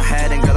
my head and go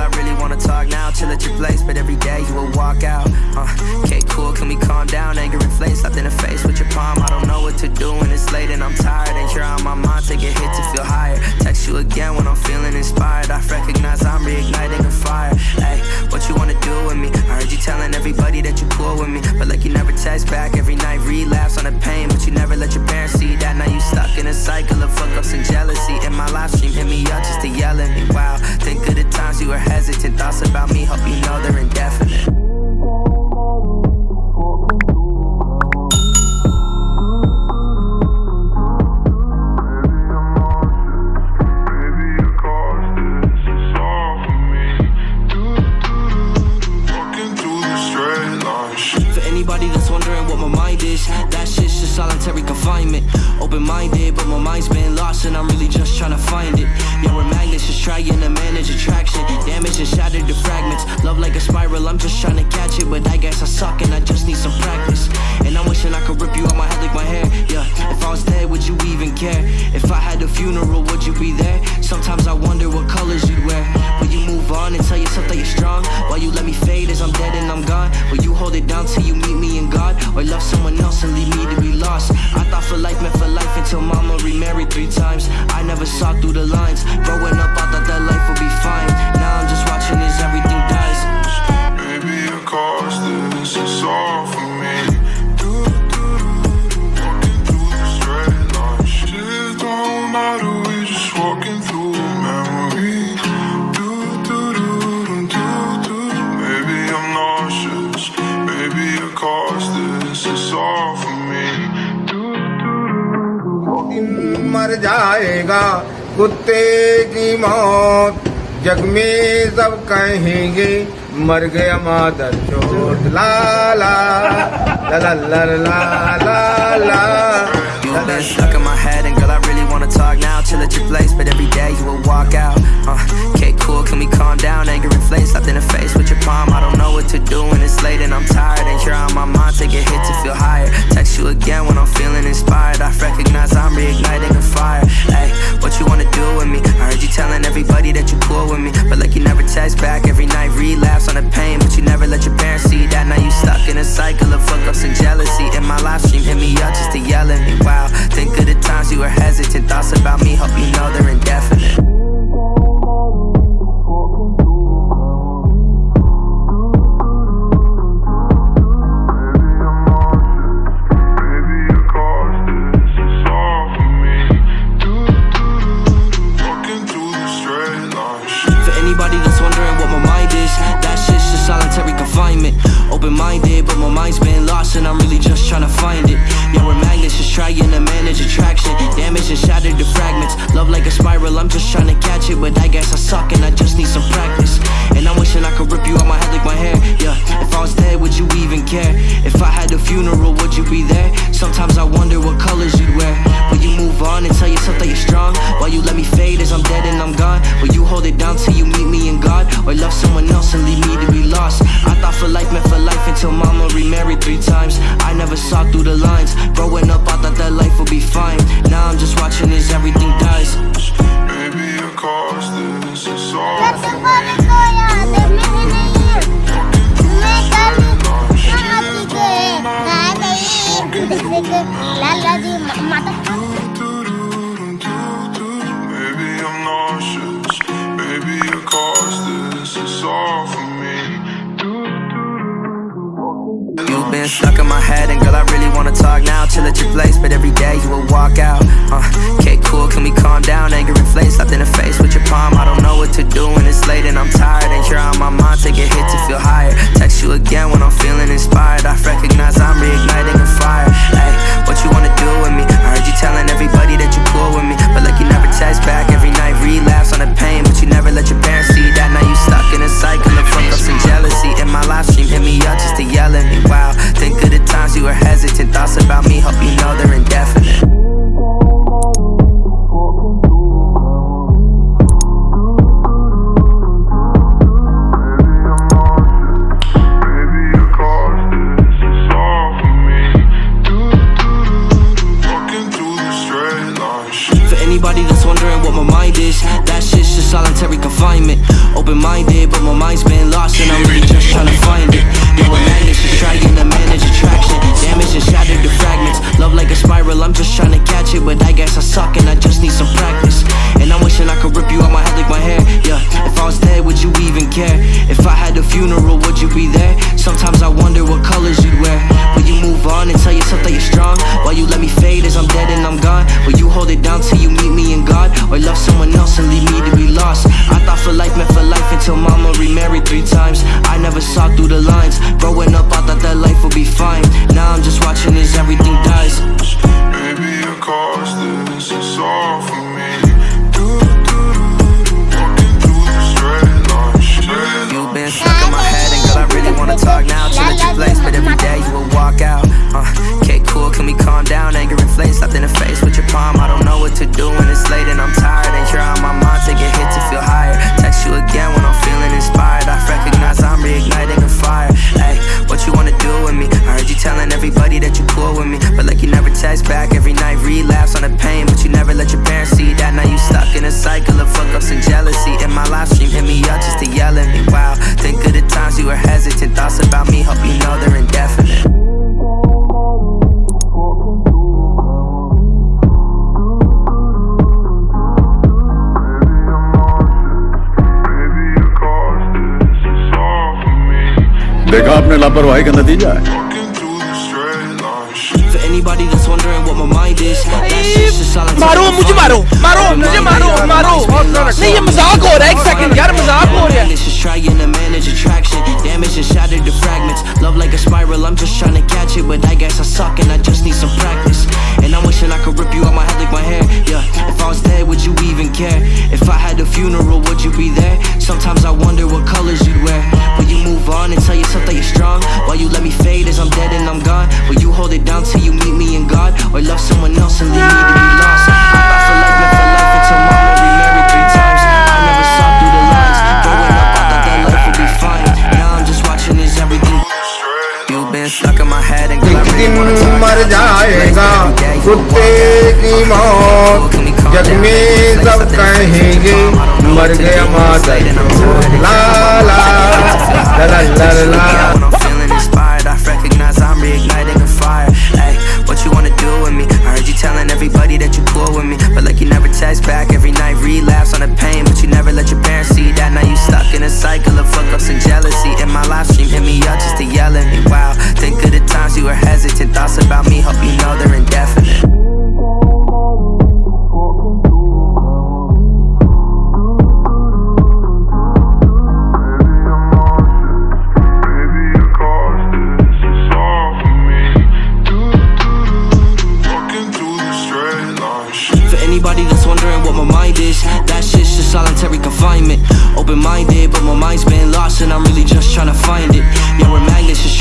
wanna talk now. Chill at your place, but every day you will walk out. Uh, okay, cool, can we calm down? Anger inflates, slapped in the face with your palm. I don't know what to do when it's late and I'm tired. And you're on my mind, take a hit to feel higher. Text you again when I'm feeling inspired. I recognize I'm reigniting a fire. Hey, what you wanna do with me? I heard you telling everybody that you cool with me, but like you never text back every night. Relapse on the pain, but you never let your parents see that. Now you stuck in a cycle of fuck ups and jealousy. In my live stream, hit me up just to yell at me. Wow, think of the times you were hesitant. Thoughts about me, hope you know they're indefinite. For anybody that's wondering what my mind is, that shit's just solitary confinement. Open minded, but my mind's been lost, and I'm really just trying to find it. Magnets, just trying to manage attraction. Damage and shattered to fragments. Love like a spiral, I'm just trying to catch it, but I guess I suck, and I just need some practice. And I'm wishing I could rip you out my head like my hair. Yeah, if I was dead, would you even care? If I had a funeral, would you be there? Sometimes I wonder what colors you'd wear. Will you move on and tell yourself that you're strong? While you let me fade as I'm dead and I'm gone? Will you hold it down till you meet me in God? Or love someone else and leave me to be lost? I thought for life meant for life until mama remarried three times. I never saw through the lines. Growing up, जाएगा कुत्ते की मौत जग में सब कहेंगे मर गया मादर चोट ला ला ला ला ला ला ला ला You've been stuck in my head, and girl, I really wanna talk now. Chill at your place, but every day you will walk out. Uh, okay, cool, can we calm down? Anger inflates, slapped in the face with your palm. I don't know what to do when it's late and I'm tired. And you're on my mind, take a hit to feel higher. Text you again when I'm feeling inspired. I recognize I'm reigniting I'm just trying to catch it, but I guess I suck, and I just need some practice. And I'm wishing I could rip you out my head like my hair. Yeah, if I was dead, would you even care? If I had a funeral, would you be there? Sometimes I wonder what colors you'd wear. Will you move on and tell yourself that you're strong? While you let me fade as I'm dead and I'm gone? Will you hold it down till you meet me in God? Or love someone else and leave me to be lost? I thought for life meant for life until mama remarried three times. I never saw through the lines. Growing up, I thought that life would be fine. Now I'm just watching as everything dies. Maybe it cost this, it's all every day you will walk out. Uh, okay, cool, can we calm down? Anger inflates, slapped in the face with your palm. I don't know what to do when it's late and I'm tired. And you're on my mind, take a hit to feel higher. Text you again when I'm feeling inspired. I recognize I'm reigniting a fire. Hey, what you wanna do with me? I heard you telling everybody that you cool with me, but like you never text back every night. Relapse on the pain, but you never let Open minded, but my mind's been lost and I'm really just trying to find it. Yeah, we're magnets, trying to manage attraction. Damage and shattered to fragments. Love like a spiral, I'm just trying to catch it, but I guess I suck and I just times. I never saw through the lines. Growing up, cycle of fuck ups and jealousy. In my live stream, hit me up just to yell at me. Wow, think of the times you were hesitant. Thoughts about me, hope you know they're indefinite. Maybe it cost this, it's all for me. देखा आपने लापरवाही का नतीजा है For anybody that's wondering what my mind is, that shit's just solitary मारो मुझे मारो मारो confinement. मुझे मारो मारो नहीं ये मजाक हो रहा है एक सेकंड यार मजाक हो रहा है It's just trying to manage attraction. Damage and shattered to fragments. Love like a spiral, I'm just trying to catch it. But I guess I suck and I just need some practice. And I'm wishing I could rip you out my head like my hair. Yeah, if I was dead, would you even care? If I had a funeral, would you be there? कुत्ते की मौत, जग में सब कहेंगे, मर गया माता ला ला ला ला ला।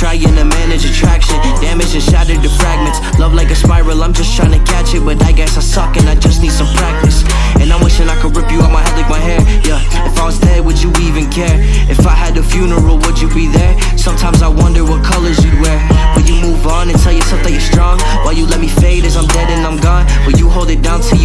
Trying to manage attraction. Damage and shattered to fragments. Love like a spiral, I'm just trying to catch it, but I guess I suck and I just need some practice. And I'm wishing I could rip you out my head like my hair. Yeah, if I was dead, would you even care? If I had a funeral, would you be there? Sometimes I wonder what colors you'd wear. Will you move on and tell yourself that you're strong? While you let me fade as I'm dead and I'm gone? Will you hold it down till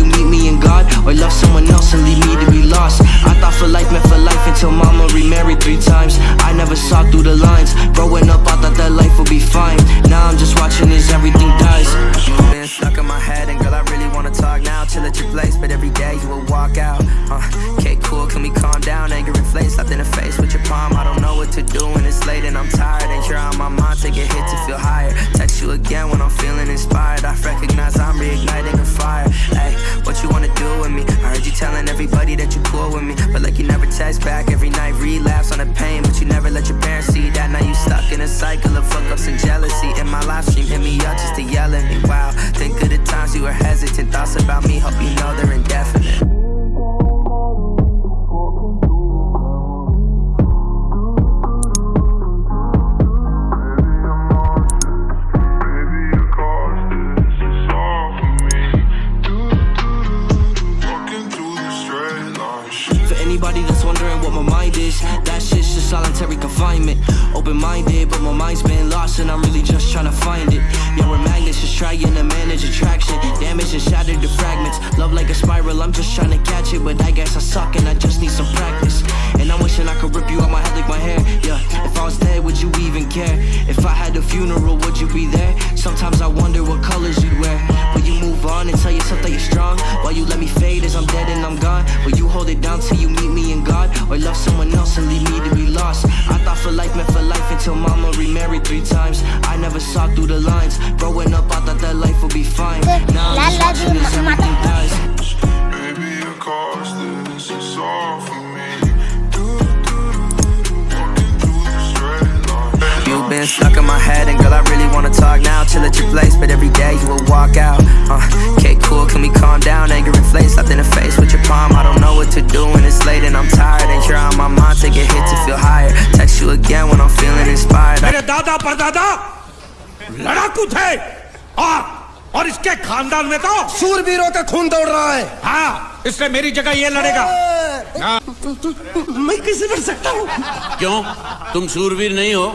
late and I'm tired. And you're on my mind, take a hit to feel higher. Text you again when I'm feeling inspired. I recognize I'm reigniting a fire. Hey, what you wanna do with me? I heard you telling everybody that you cool with me, but like you never text back every night. Relapse on the pain, but you never let your parents see that. Now you stuck in a cycle of fuck ups and that's wondering what my mind is. That shit's just solitary confinement. Open minded, but my mind's been lost, and I'm really just trying to find it. Yeah, we're magnets, just trying to manage attraction. Damage and shattered to fragments. Love like a spiral, I'm just trying to catch it, but I guess I suck and I just need some practice. And I'm wishing I could rip you out my head like my hair. Yeah, if I was dead, would you even care? If I had a funeral, would you be there? Sometimes I wonder what colors you'd wear. Will you move on and tell yourself that you're strong? While you let me fade as I'm dead and I'm gone? Will you hold it down till you someone else and leave me to be lost? I thought for life meant for life until mama remarried three times. I never saw through the lines. Growing up, I thought that life would be fine. Now I'm just watching as everything dies. Maybe it cost this, it's all for me. Do, do, do, do, walking through the straight line. You've been stuck in my head, and girl, I really wanna talk now. Chill at your place, but every day you will walk out. Uh, okay, cool, can we calm down? Anger inflates, slapped in the face with your palm. I don't know what to do when it's late and I'm tired. And you're on my mind, take a hit to feel higher. Text you again when I'm feeling inspired. मेरे दादा परदादा लड़ाकू थे और और इसके खानदान में तो सूरवीरों का खून दौड़ रहा है हाँ इसलिए मेरी जगह ये लड़ेगा मैं कैसे लड़ सकता हूँ क्यों तुम शूरवीर नहीं हो